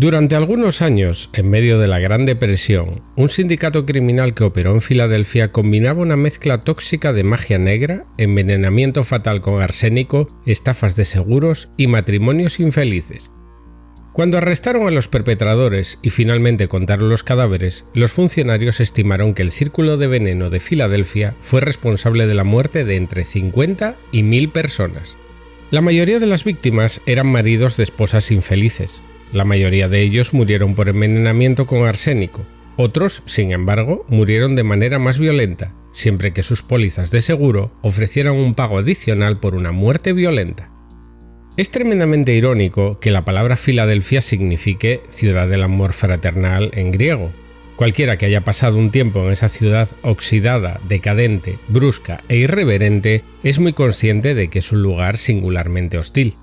Durante algunos años, en medio de la Gran Depresión, un sindicato criminal que operó en Filadelfia combinaba una mezcla tóxica de magia negra, envenenamiento fatal con arsénico, estafas de seguros y matrimonios infelices. Cuando arrestaron a los perpetradores y finalmente contaron los cadáveres, los funcionarios estimaron que el círculo de veneno de Filadelfia fue responsable de la muerte de entre 50 y 1000 personas. La mayoría de las víctimas eran maridos de esposas infelices, la mayoría de ellos murieron por envenenamiento con arsénico. Otros, sin embargo, murieron de manera más violenta, siempre que sus pólizas de seguro ofrecieran un pago adicional por una muerte violenta. Es tremendamente irónico que la palabra Filadelfia signifique ciudad del amor fraternal en griego. Cualquiera que haya pasado un tiempo en esa ciudad oxidada, decadente, brusca e irreverente es muy consciente de que es un lugar singularmente hostil.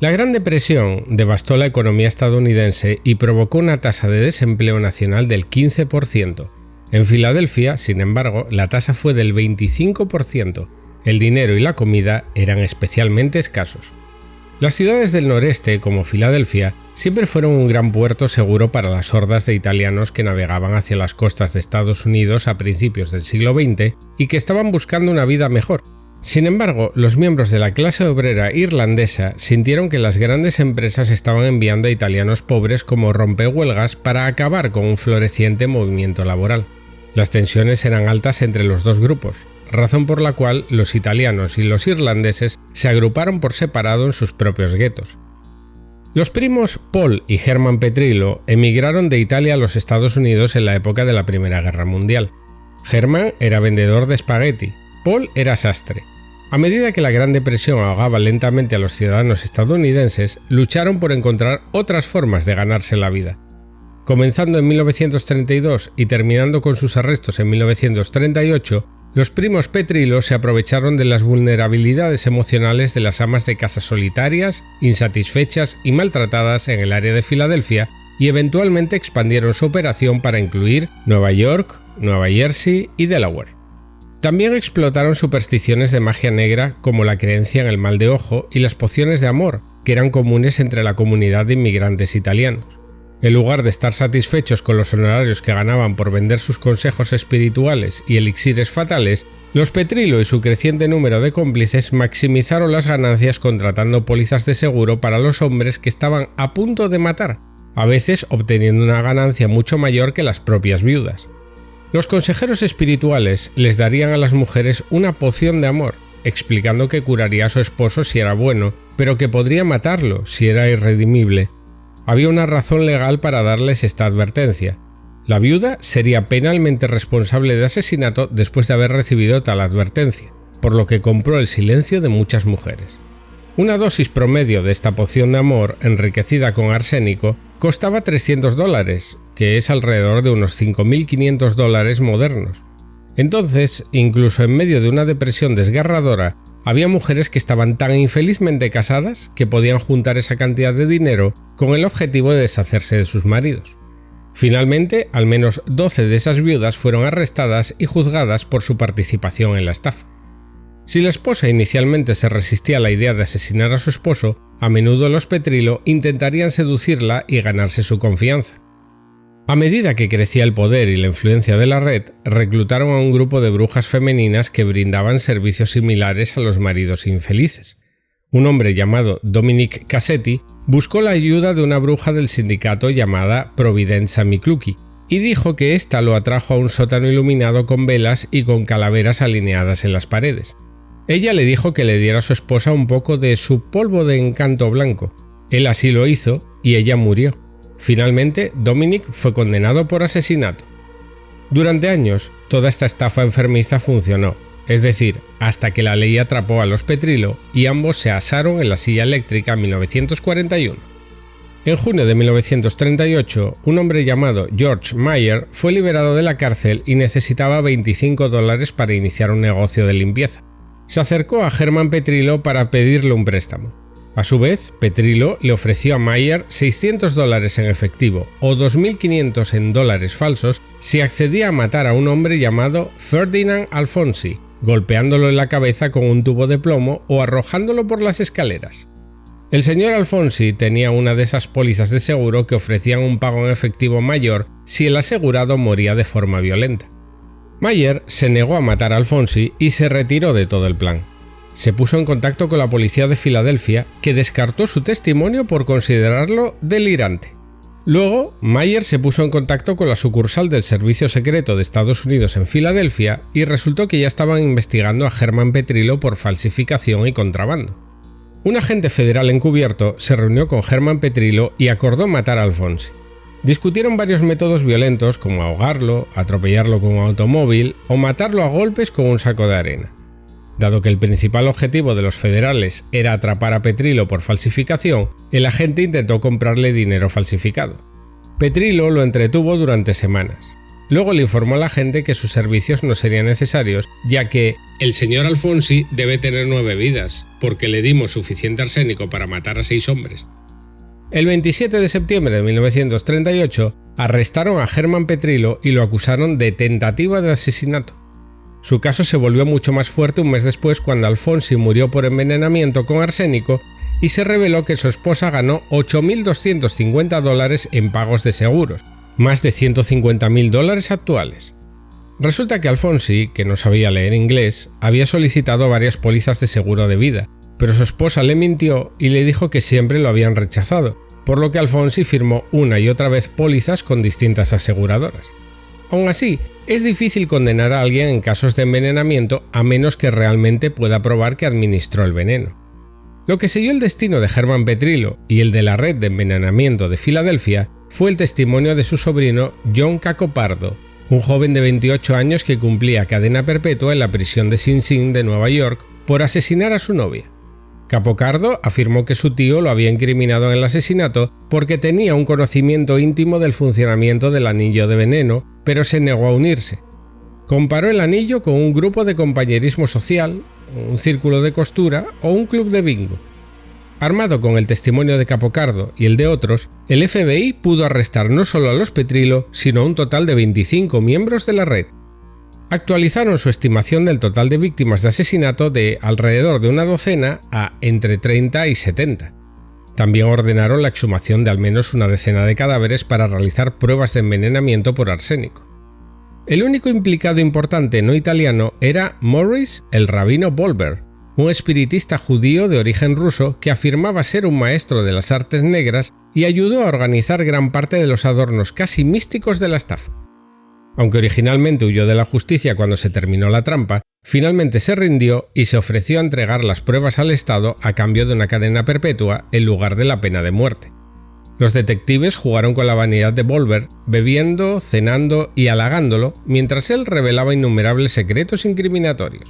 La Gran Depresión devastó la economía estadounidense y provocó una tasa de desempleo nacional del 15%. En Filadelfia, sin embargo, la tasa fue del 25%. El dinero y la comida eran especialmente escasos. Las ciudades del noreste, como Filadelfia, siempre fueron un gran puerto seguro para las hordas de italianos que navegaban hacia las costas de Estados Unidos a principios del siglo XX y que estaban buscando una vida mejor, sin embargo, los miembros de la clase obrera irlandesa sintieron que las grandes empresas estaban enviando a italianos pobres como rompehuelgas para acabar con un floreciente movimiento laboral. Las tensiones eran altas entre los dos grupos, razón por la cual los italianos y los irlandeses se agruparon por separado en sus propios guetos. Los primos Paul y Herman Petrillo emigraron de Italia a los Estados Unidos en la época de la Primera Guerra Mundial. Herman era vendedor de espagueti, Paul era sastre. A medida que la Gran Depresión ahogaba lentamente a los ciudadanos estadounidenses, lucharon por encontrar otras formas de ganarse la vida. Comenzando en 1932 y terminando con sus arrestos en 1938, los primos Petrilo se aprovecharon de las vulnerabilidades emocionales de las amas de casa solitarias, insatisfechas y maltratadas en el área de Filadelfia y eventualmente expandieron su operación para incluir Nueva York, Nueva Jersey y Delaware. También explotaron supersticiones de magia negra como la creencia en el mal de ojo y las pociones de amor, que eran comunes entre la comunidad de inmigrantes italianos. En lugar de estar satisfechos con los honorarios que ganaban por vender sus consejos espirituales y elixires fatales, los Petrilo y su creciente número de cómplices maximizaron las ganancias contratando pólizas de seguro para los hombres que estaban a punto de matar, a veces obteniendo una ganancia mucho mayor que las propias viudas. Los consejeros espirituales les darían a las mujeres una poción de amor, explicando que curaría a su esposo si era bueno, pero que podría matarlo si era irredimible. Había una razón legal para darles esta advertencia. La viuda sería penalmente responsable de asesinato después de haber recibido tal advertencia, por lo que compró el silencio de muchas mujeres. Una dosis promedio de esta poción de amor, enriquecida con arsénico, costaba 300 dólares, que es alrededor de unos 5.500 dólares modernos. Entonces, incluso en medio de una depresión desgarradora, había mujeres que estaban tan infelizmente casadas que podían juntar esa cantidad de dinero con el objetivo de deshacerse de sus maridos. Finalmente, al menos 12 de esas viudas fueron arrestadas y juzgadas por su participación en la estafa. Si la esposa inicialmente se resistía a la idea de asesinar a su esposo, a menudo los Petrilo intentarían seducirla y ganarse su confianza. A medida que crecía el poder y la influencia de la red, reclutaron a un grupo de brujas femeninas que brindaban servicios similares a los maridos infelices. Un hombre llamado Dominic Cassetti buscó la ayuda de una bruja del sindicato llamada Providenza Mikluki y dijo que ésta lo atrajo a un sótano iluminado con velas y con calaveras alineadas en las paredes. Ella le dijo que le diera a su esposa un poco de su polvo de encanto blanco. Él así lo hizo y ella murió. Finalmente, Dominic fue condenado por asesinato. Durante años, toda esta estafa enfermiza funcionó, es decir, hasta que la ley atrapó a los Petrilo y ambos se asaron en la silla eléctrica en 1941. En junio de 1938, un hombre llamado George Mayer fue liberado de la cárcel y necesitaba 25 dólares para iniciar un negocio de limpieza se acercó a Germán Petrilo para pedirle un préstamo. A su vez, Petrilo le ofreció a Mayer 600 dólares en efectivo o 2.500 en dólares falsos si accedía a matar a un hombre llamado Ferdinand Alfonsi, golpeándolo en la cabeza con un tubo de plomo o arrojándolo por las escaleras. El señor Alfonsi tenía una de esas pólizas de seguro que ofrecían un pago en efectivo mayor si el asegurado moría de forma violenta. Mayer se negó a matar a Alfonsi y se retiró de todo el plan. Se puso en contacto con la policía de Filadelfia, que descartó su testimonio por considerarlo delirante. Luego, Mayer se puso en contacto con la sucursal del Servicio Secreto de Estados Unidos en Filadelfia y resultó que ya estaban investigando a Germán Petrilo por falsificación y contrabando. Un agente federal encubierto se reunió con Germán Petrilo y acordó matar a Alfonsi. Discutieron varios métodos violentos como ahogarlo, atropellarlo con un automóvil o matarlo a golpes con un saco de arena. Dado que el principal objetivo de los federales era atrapar a Petrilo por falsificación, el agente intentó comprarle dinero falsificado. Petrilo lo entretuvo durante semanas. Luego le informó a la gente que sus servicios no serían necesarios, ya que el señor Alfonsi debe tener nueve vidas, porque le dimos suficiente arsénico para matar a seis hombres. El 27 de septiembre de 1938 arrestaron a Germán Petrilo y lo acusaron de tentativa de asesinato. Su caso se volvió mucho más fuerte un mes después cuando Alfonsi murió por envenenamiento con arsénico y se reveló que su esposa ganó 8.250 dólares en pagos de seguros, más de 150.000 dólares actuales. Resulta que Alfonsi, que no sabía leer inglés, había solicitado varias pólizas de seguro de vida, pero su esposa le mintió y le dijo que siempre lo habían rechazado, por lo que Alfonsi firmó una y otra vez pólizas con distintas aseguradoras. Aún así, es difícil condenar a alguien en casos de envenenamiento a menos que realmente pueda probar que administró el veneno. Lo que siguió el destino de Germán Petrilo y el de la red de envenenamiento de Filadelfia fue el testimonio de su sobrino John Cacopardo, un joven de 28 años que cumplía cadena perpetua en la prisión de Sing Sing de Nueva York por asesinar a su novia. Capocardo afirmó que su tío lo había incriminado en el asesinato porque tenía un conocimiento íntimo del funcionamiento del anillo de veneno, pero se negó a unirse. Comparó el anillo con un grupo de compañerismo social, un círculo de costura o un club de bingo. Armado con el testimonio de Capocardo y el de otros, el FBI pudo arrestar no solo a los Petrilo, sino a un total de 25 miembros de la red. Actualizaron su estimación del total de víctimas de asesinato de alrededor de una docena a entre 30 y 70. También ordenaron la exhumación de al menos una decena de cadáveres para realizar pruebas de envenenamiento por arsénico. El único implicado importante no italiano era Morris el rabino Bolber, un espiritista judío de origen ruso que afirmaba ser un maestro de las artes negras y ayudó a organizar gran parte de los adornos casi místicos de la estafa. Aunque originalmente huyó de la justicia cuando se terminó la trampa, finalmente se rindió y se ofreció a entregar las pruebas al Estado a cambio de una cadena perpetua en lugar de la pena de muerte. Los detectives jugaron con la vanidad de Volver, bebiendo, cenando y halagándolo, mientras él revelaba innumerables secretos incriminatorios.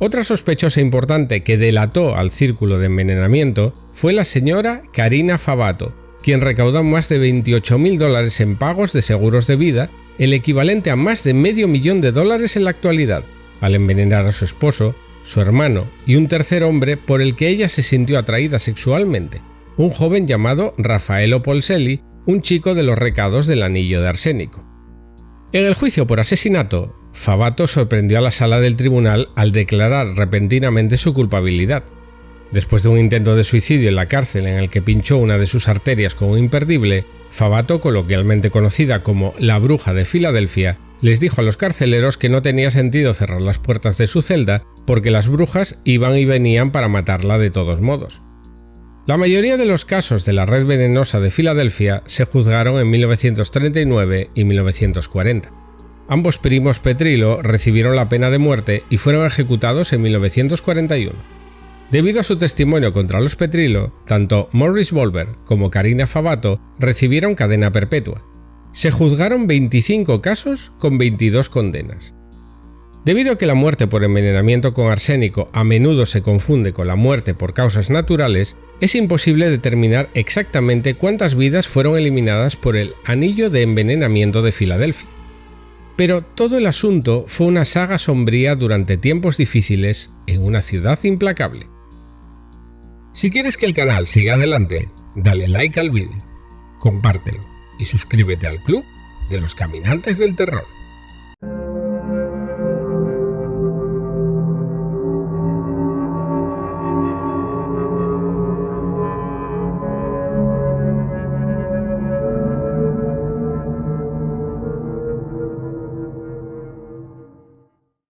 Otra sospechosa importante que delató al círculo de envenenamiento fue la señora Karina Fabato, quien recaudó más de 28.000 dólares en pagos de seguros de vida, el equivalente a más de medio millón de dólares en la actualidad, al envenenar a su esposo, su hermano y un tercer hombre por el que ella se sintió atraída sexualmente, un joven llamado Rafaelo Polselli, un chico de los recados del anillo de arsénico. En el juicio por asesinato, Fabato sorprendió a la sala del tribunal al declarar repentinamente su culpabilidad. Después de un intento de suicidio en la cárcel en el que pinchó una de sus arterias con un imperdible, Fabato, coloquialmente conocida como la bruja de Filadelfia, les dijo a los carceleros que no tenía sentido cerrar las puertas de su celda porque las brujas iban y venían para matarla de todos modos. La mayoría de los casos de la red venenosa de Filadelfia se juzgaron en 1939 y 1940. Ambos primos Petrilo recibieron la pena de muerte y fueron ejecutados en 1941. Debido a su testimonio contra los Petrilo, tanto Morris Volver como Karina Fabato recibieron cadena perpetua. Se juzgaron 25 casos con 22 condenas. Debido a que la muerte por envenenamiento con arsénico a menudo se confunde con la muerte por causas naturales, es imposible determinar exactamente cuántas vidas fueron eliminadas por el anillo de envenenamiento de Filadelfia. Pero todo el asunto fue una saga sombría durante tiempos difíciles en una ciudad implacable. Si quieres que el canal siga adelante, dale like al vídeo, compártelo y suscríbete al club de los caminantes del terror.